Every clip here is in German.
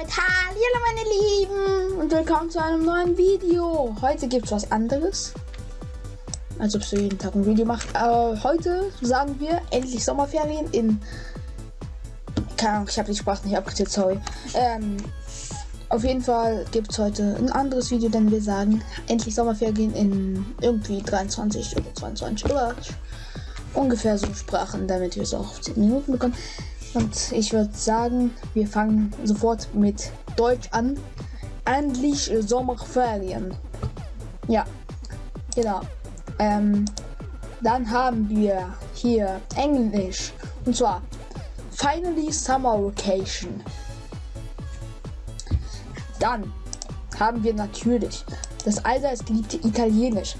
damit hallo meine Lieben und willkommen zu einem neuen Video. Heute gibt es was anderes. Als ob du jeden Tag ein Video macht. Äh, heute sagen wir endlich Sommerferien in... Keine Ahnung, ich habe die Sprache nicht abgezählt, sorry. Ähm, auf jeden Fall gibt es heute ein anderes Video, denn wir sagen endlich Sommerferien in irgendwie 23 oder 22 oder ungefähr so Sprachen, damit wir es auch auf 10 Minuten bekommen. Und ich würde sagen, wir fangen sofort mit Deutsch an. Endlich Sommerferien. Ja, genau. Ähm, dann haben wir hier Englisch. Und zwar Finally Summer Vacation. Dann haben wir natürlich das allseits geliebte Italienisch.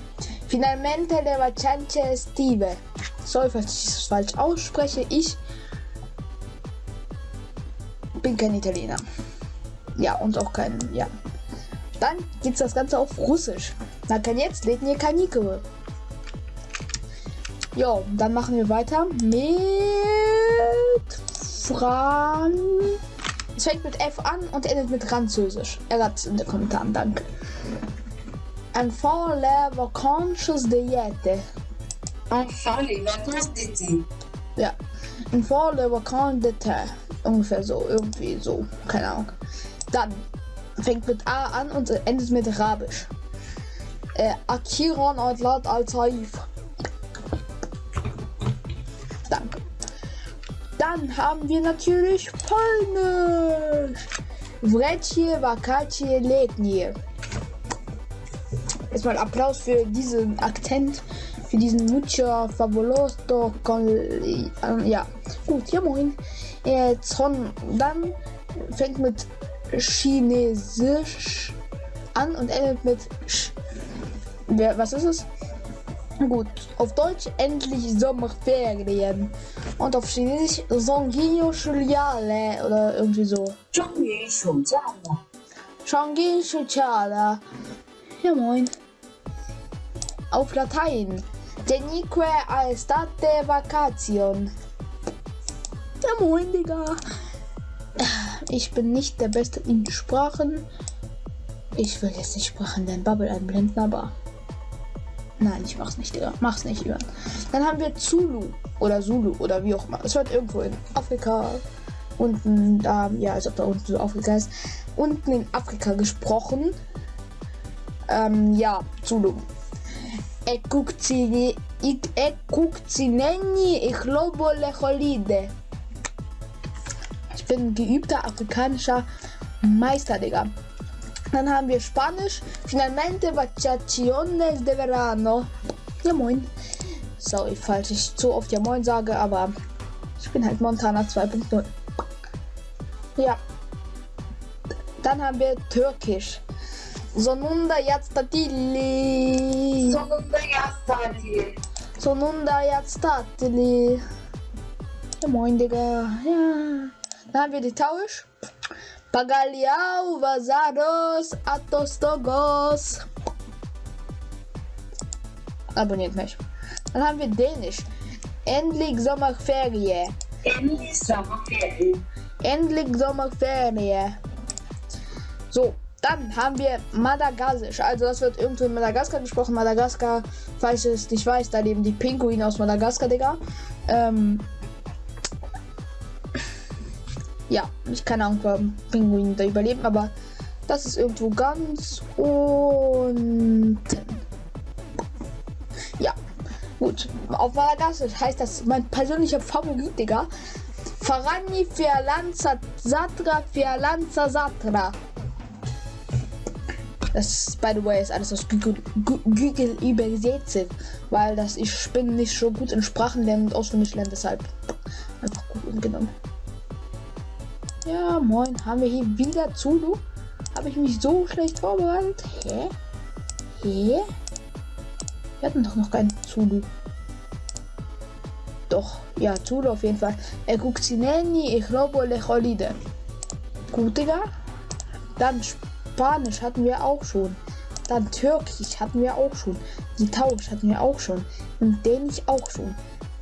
Finalmente le vacanze estive. Sorry, falls ich das falsch ausspreche. Ich bin kein Italiener. Ja, und auch kein, ja. Dann geht das Ganze auf Russisch. Na, kann jetzt lädt ihr Kanikul. Jo, dann machen wir weiter mit Fran. Es fängt mit F an und endet mit Französisch. Er hat es in den Kommentaren, danke. Enfant les vacances de Jete. Enfant les vacances d'été. Ja. Enfant les vacances d'été. Ungefähr so, irgendwie so, keine Ahnung. Dann fängt mit A an und endet mit Arabisch. Äh, Akiran Adlat al-Taif. Danke. Dann haben wir natürlich Polnisch. Vrecie, Vakacie, Letnie. Erstmal Applaus für diesen Akzent, für diesen Mucho Fabuloso. Ja, gut, ja moin äh, Zon dann fängt mit Chinesisch an und endet mit Sch. Wer, was ist es? Gut, auf Deutsch endlich Sommerferien und auf Chinesisch Songgyo Shuliale oder irgendwie so. Shangyu Shuliale. Ja moin. Auf Latein. Denique al vacation. Moin, Digga. Ich bin nicht der Beste in Sprachen. Ich will jetzt nicht Sprachen in den Bubble einblenden, aber. Nein, ich mach's nicht, Digga. Mach's nicht, Ivan. Dann haben wir Zulu oder Zulu oder wie auch immer. Es wird irgendwo in Afrika unten da, ja, als ob da unten so Afrika ist, unten in Afrika gesprochen. Ähm, ja, Zulu. Ekukzineni, ich lobo lecholide. Bin geübter afrikanischer Meister, Digga. Dann haben wir Spanisch. Finalmente vacaciones de verano. Ja, moin. Sorry, falls ich zu oft ja moin sage, aber ich bin halt Montana 2.0. Ja. Dann haben wir Türkisch. Sonunda yatstatili. sonunda yaz tatili. Sonunda yatstatili. Ja, moin, Digga. Ja. Dann haben wir die Tausch. Pagaliau, Vasaros, Atostogos. Abonniert mich. Dann haben wir Dänisch. Endlich Sommerferien. Endlich Sommerferien. Endlich Sommerferien. So, dann haben wir Madagassisch. Also das wird irgendwo in Madagaskar gesprochen. Madagaskar, falls ich es nicht weiß, da leben die Pinguine aus Madagaskar, Digga. Ähm, ja, ich keine Ahnung, warum Pinguine da überleben, aber das ist irgendwo ganz unten. Ja, gut. Auf Madagassisch heißt das mein persönlicher Favorit, Digga. Farani Fialanza Satra Fialanza Satra. Das, by the way, ist alles aus Google, übersetzt, weil das ich bin nicht so gut in Sprachen lernen und auswendig lernen, deshalb einfach Google genommen. Ja, moin, haben wir hier wieder Zulu? Habe ich mich so schlecht vorbereitet? Hä? Hä? Wir hatten doch noch keinen Zulu. Doch, ja, Zulu auf jeden Fall. Er guckt Sineni, ich glaube, Lecholide. Gut, Digga. Dann Spanisch hatten wir auch schon. Dann Türkisch hatten wir auch schon. Litauisch hatten wir auch schon. Und Dänisch auch schon.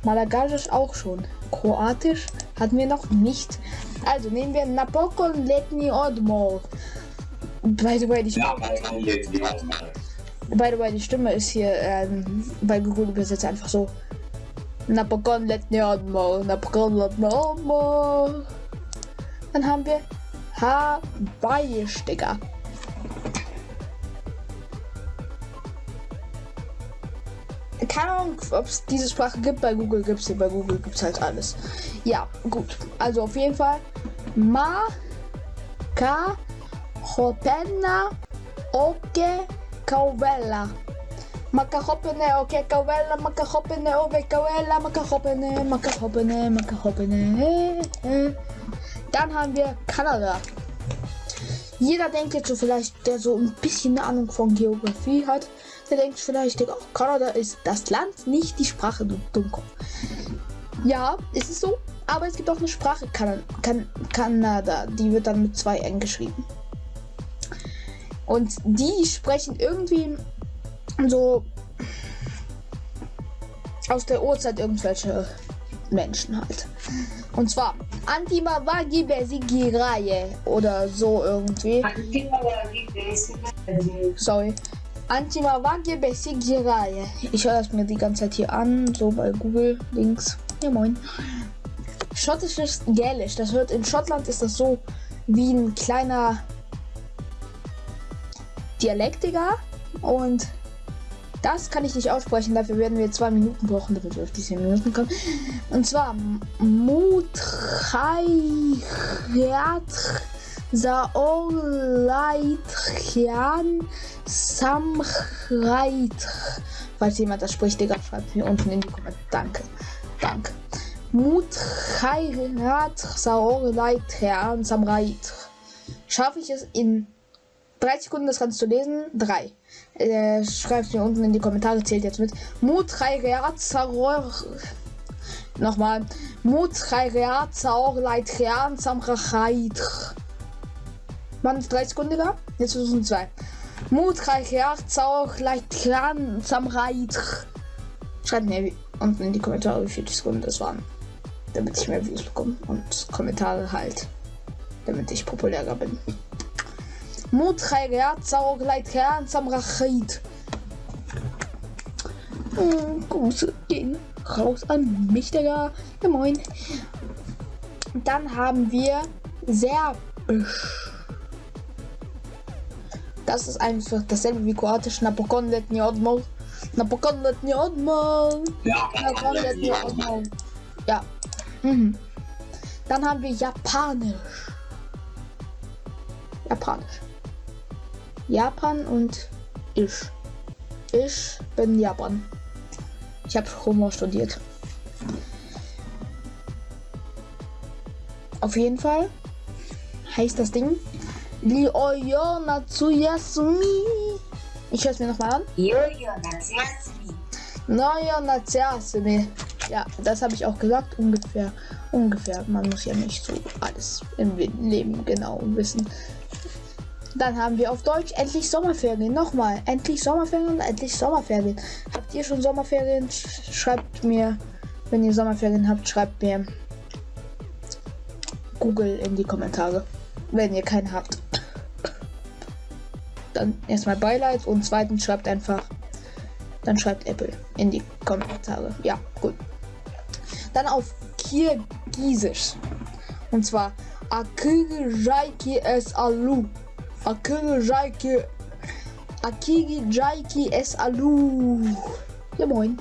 Malagasisch auch schon. Kroatisch hatten wir noch nicht. Also nehmen wir Napokon Letni Odmo. By the way, die Stimme, by the way, die Stimme ist hier ähm, bei Google übersetzt einfach so. Napokon Letni Odmo. Napokon Letni Odmo. Dann haben wir Hawaii-Sticker. Keine Ahnung, ob es diese Sprache gibt. Bei Google gibt es sie. Bei Google gibt es halt alles. Ja, gut. Also auf jeden Fall. Ma, Ka, Hopena, Oke, Kauvella. Makahopene, oke, Kauvella, Makahopene, oke, Kauvella, Makahopene, Makahopene, Makahopene. Dann haben wir Kanada. Jeder denkt jetzt so vielleicht, der so ein bisschen eine Ahnung von Geografie hat, der denkt vielleicht, Digga, Kanada ist das Land, nicht die Sprache, du Dummkopf. Ja, ist es so, aber es gibt auch eine Sprache, kan kan Kanada, die wird dann mit zwei N geschrieben. Und die sprechen irgendwie so aus der Uhrzeit irgendwelche Menschen halt. Und zwar Antima Wagi Besigiraye oder so irgendwie. Sorry. Antima Wagi Besigiraye. Ich höre das mir die ganze Zeit hier an, so bei Google Links. Ja moin. Schottisches Gälisch. Das wird in Schottland ist das so wie ein kleiner Dialektiger und das kann ich nicht aussprechen, dafür werden wir zwei Minuten brauchen, damit wir auf die zehn Minuten kommen. Und zwar Mutrayat Saoleitchian Samreit. Falls jemand das spricht, Digga, schreibt mir unten in die Kommentare. Danke. Danke. Mutrayat Saoleitchian Samreit. Schaffe ich es in 30 Sekunden das Ganze zu lesen? Drei. Äh, schreibt mir unten in die Kommentare, zählt jetzt mit. Mutrayreazaror. Nochmal. Mutrayreazaror Leitrean Samrachait. Waren es 30 Sekunden da? Jetzt versuchen zwei. Mutrayreazaror Leitrean Samrachait. Schreibt mir unten in die Kommentare, wie viele Sekunden das waren. Damit ich mehr Views bekomme. Und Kommentare halt. Damit ich populärer bin. Muträger, Zaubergleitherr, Samrachit. Hm, Grüße gehen raus an mich, Digga. Ja, moin. Dann haben wir Serbisch. Das ist einfach dasselbe wie Kroatisch. Napokon letni odmol. Napokon letni odmol. Napokon letni odmol. Ja. Mhm. Dann haben wir Japanisch. Japanisch. Japan und ich. Ich bin Japan. Ich habe Humor studiert. Auf jeden Fall heißt das Ding Lioyo Natsuyasumi. Ich höre es mir nochmal an. Yo-yo, Natsuyasumi. Noyo Natsuyasumi. Ja, das habe ich auch gesagt. Ungefähr. Ungefähr. Man muss ja nicht so alles im Leben genau wissen. Dann haben wir auf Deutsch endlich Sommerferien. Nochmal, endlich Sommerferien und endlich Sommerferien. Habt ihr schon Sommerferien? Schreibt mir, wenn ihr Sommerferien habt, schreibt mir Google in die Kommentare. Wenn ihr keinen habt. Dann erstmal Beileid und zweitens schreibt einfach, dann schreibt Apple in die Kommentare. Ja, gut. Dann auf Kirgisisch. Und zwar Akige Jaiki es Alu. Akige Jaiki. Akigi Jaiki es Alu. Ja moin.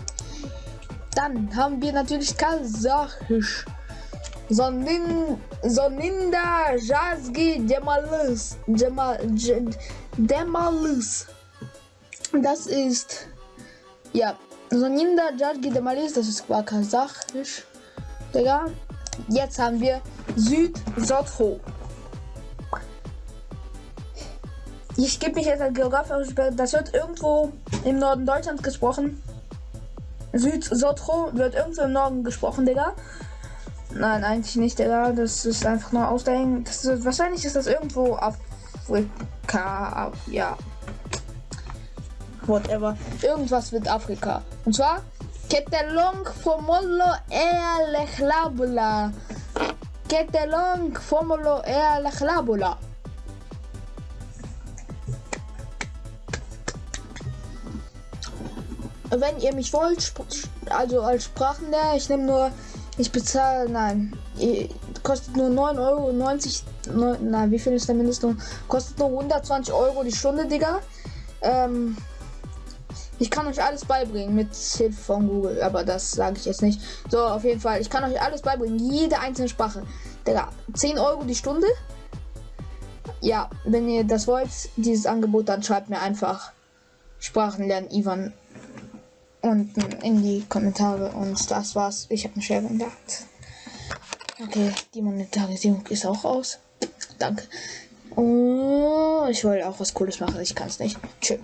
Dann haben wir natürlich Kasachisch. Sonin, Soninda Jazgi Demalus. Demal, Demalus. Das ist. Ja. Soninda Jazgi Demalus. Das ist Kasachisch. Digga. Jetzt haben wir Süd-Sotho. Ich gebe mich jetzt als Geograf aus. Das wird irgendwo im Norden Deutschlands gesprochen. Süd-Sotro wird irgendwo im Norden gesprochen, Digga. Nein, eigentlich nicht, Digga. Das ist einfach nur Ausdenken. Das ist, wahrscheinlich ist das irgendwo Afrika. Ja. Whatever. Irgendwas mit Afrika. Und zwar Ketelong Formulo er lechlabula. Ketelong Formulo er Wenn ihr mich wollt, also als Sprachenlehrer, ich nehme nur, ich bezahle, nein, kostet nur 9,90 Euro, na, wie viel ist der Mindestlohn? Kostet nur 120 Euro die Stunde, Digga. Ähm, ich kann euch alles beibringen mit Hilfe von Google, aber das sage ich jetzt nicht. So, auf jeden Fall, ich kann euch alles beibringen, jede einzelne Sprache. Digga, 10 Euro die Stunde. Ja, wenn ihr das wollt, dieses Angebot, dann schreibt mir einfach Sprachen lernen, Ivan unten in die Kommentare und das war's. Ich habe eine Schere in. Okay, die Monetarisierung ist auch aus. Danke. Oh, ich wollte auch was Cooles machen, ich kann es nicht. Tschüss.